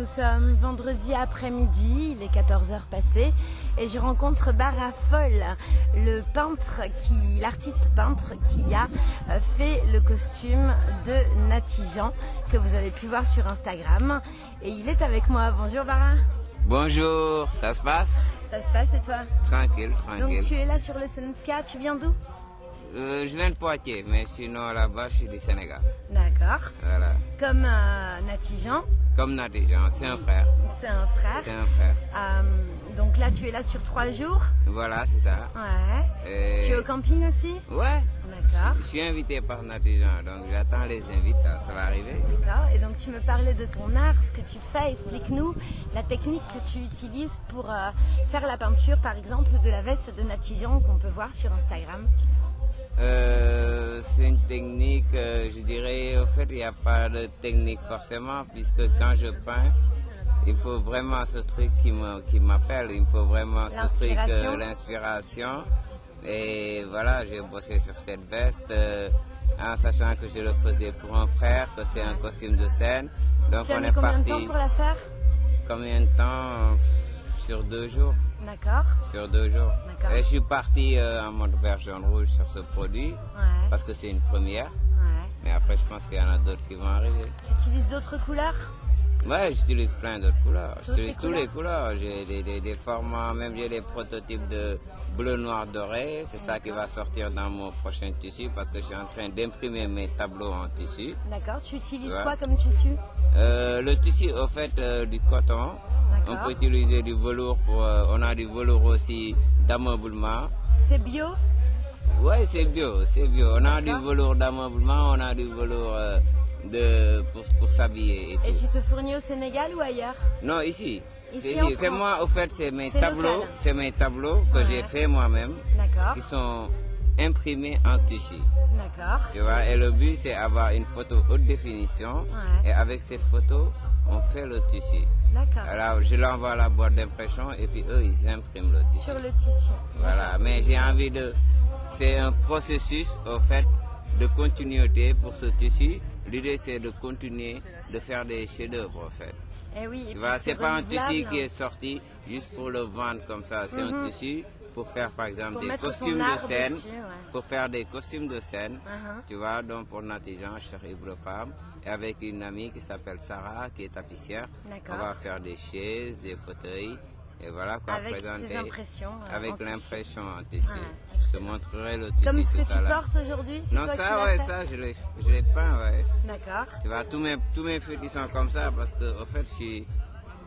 Nous sommes vendredi après-midi, il est 14h passées, et je rencontre Bara Foll, le peintre, qui, l'artiste peintre qui a euh, fait le costume de Nati Jean, que vous avez pu voir sur Instagram. Et il est avec moi. Bonjour Bara. Bonjour, ça se passe? Ça se passe et toi? Tranquille, tranquille. Donc tu es là sur le Sunska, tu viens d'où? Euh, je viens de Poitiers, mais sinon là-bas, je suis du Sénégal. D'accord. Voilà. Comme euh, Nati Jean, Comme Nadijan, c'est un frère. c'est un frère. C'est un frère. Euh, donc là tu es là sur trois jours. Voilà, c'est ça. Ouais. Et- Tu es au camping aussi? Ouais. D'accord. Je suis invité par Nadijan, donc j'attends les invités, ça va arriver. D'accord. Et donc tu me parlais de ton art, ce que tu fais. Explique-nous la technique que tu utilises pour euh, faire la peinture, par exemple, de la veste de Natijan qu'on peut voir sur Instagram. Euh, c'est une technique, euh, je dirais, au fait, il n'y a pas de technique forcément, puisque quand je peins, il faut vraiment ce truc qui m'appelle, il faut vraiment ce truc, L'inspiration. Et voilà, j'ai bossé sur cette veste, euh, en sachant que je le faisais pour un frère, que c'est un costume de scène. Donc Tu as on mis est combien de parti. temps pour la faire? Combien de temps? Sur deux jours. D'accord. Sur deux jours. Et je suis parti euh, en mode jaune rouge sur ce produit, Ouais. parce que c'est une première. Ouais. Mais après, je pense qu'il y en a d'autres qui vont arriver. Tu utilises d'autres couleurs? Ouais, j'utilise plein d'autres couleurs. Toutes J'utilise tous les couleurs. J'ai des, des, des formats, même j'ai des prototypes de bleu, noir, doré. C'est ça qui va sortir dans mon prochain tissu parce que je suis en train d'imprimer mes tableaux en tissu. D'accord. Tu utilises Ouais. quoi comme tissu? Euh, le tissu, au fait, euh, du coton. On peut utiliser du velours pour. euh, on a du velours aussi d'ameublement. C'est bio? Ouais, c'est bio, c'est bio. On a du velours d'ameublement, on a du velours de, pour, pour s'habiller et tu te fournis au Sénégal ou ailleurs? Non, ici. C'est moi, au fait, c'est mes tableaux, c'est mes tableaux que Ouais. j'ai fait moi-même, D'accord. qui sont imprimés en tissu. D'accord. Tu vois, et le but, c'est avoir une photo haute définition. Ouais. Et avec ces photos, on fait le tissu. D'accord. Alors, je l'envoie à la boîte d'impression et puis eux, ils impriment le tissu. Sur le tissu. Voilà, mais j'ai envie de... C'est un processus, au fait, de continuité pour ce tissu. L'idée, c'est de continuer de faire des chefs-d'œuvre, en fait. Eh oui. Tu vois, c'est pas un tissu qui est sorti juste pour le vendre comme ça. C'est un tissu pour faire, par exemple, Mhm. Pour des costumes de scène. dessus, ouais. Pour faire des costumes de scène. Uh-huh. Tu vois, donc pour Natijan, cher Ibro Femme, et avec une amie qui s'appelle Sarah, qui est tapissière. On va faire des chaises, des fauteuils. Et voilà quoi, Avec présenter. impressions, euh, avec l'impression en tissu. Ouais. Je te montrerai le tissu Comme ce que tout tu portes aujourd'hui, Non, toi qui ça, l'as ouais, fait ça, je l'ai je l'ai peint, ouais. D'accord. Tu vois, tous mes, tous mes fruits ils sont comme ça parce que, au fait, je suis,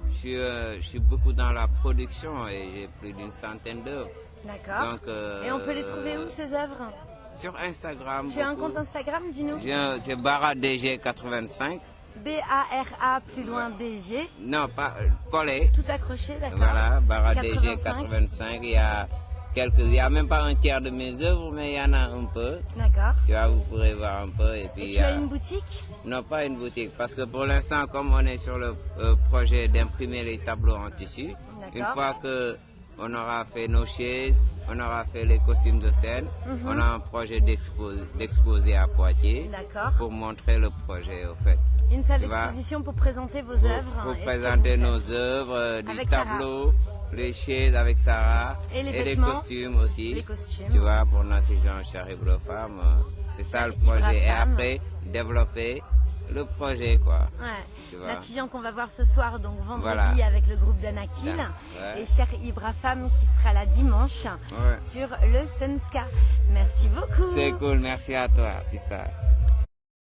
je suis, euh, je suis beaucoup dans la production et j'ai plus d'une centaine d'œuvres. D'accord. Euh, Et on peut les trouver où ces œuvres? Sur Instagram. Tu as un compte Instagram, dis-nous C'est BaraDG85. B-A-R-A plus loin DG. Non, pas euh, collé. Tout accroché, d'accord Voilà, 85. BaraDG85. Il y a quelques, il y a même pas un tiers de mes œuvres, mais il y en a un peu. D'accord. Tu vois, vous pourrez voir un peu. Et puis, Et il tu a- as une boutique? Non, pas une boutique, parce que pour l'instant, comme on est sur le euh, projet d'imprimer les tableaux en tissu, une fois que on aura fait nos chaises, on aura fait les costumes de scène, on a un projet d'exposer d'exposer à Poitiers D'accord. pour montrer le projet, au fait. Une salle d'exposition pour présenter vos Pour, œuvres. pour que présenter nos œuvres, euh, des Avec Sarah. tableaux, les chaises avec Sarah, Et les costumes aussi. les costumes. Tu vois, pour notre Jean Charib Femme, c'est ça le projet. Et après, développer le projet, quoi. Ouais. Natijan qu'on va voir ce soir, donc vendredi, Voilà. avec le groupe d'Anakil. Ouais. Et cher Ibra Femme qui sera là dimanche Ouais. sur le Sunska. Merci beaucoup. C'est cool, merci à toi, sister.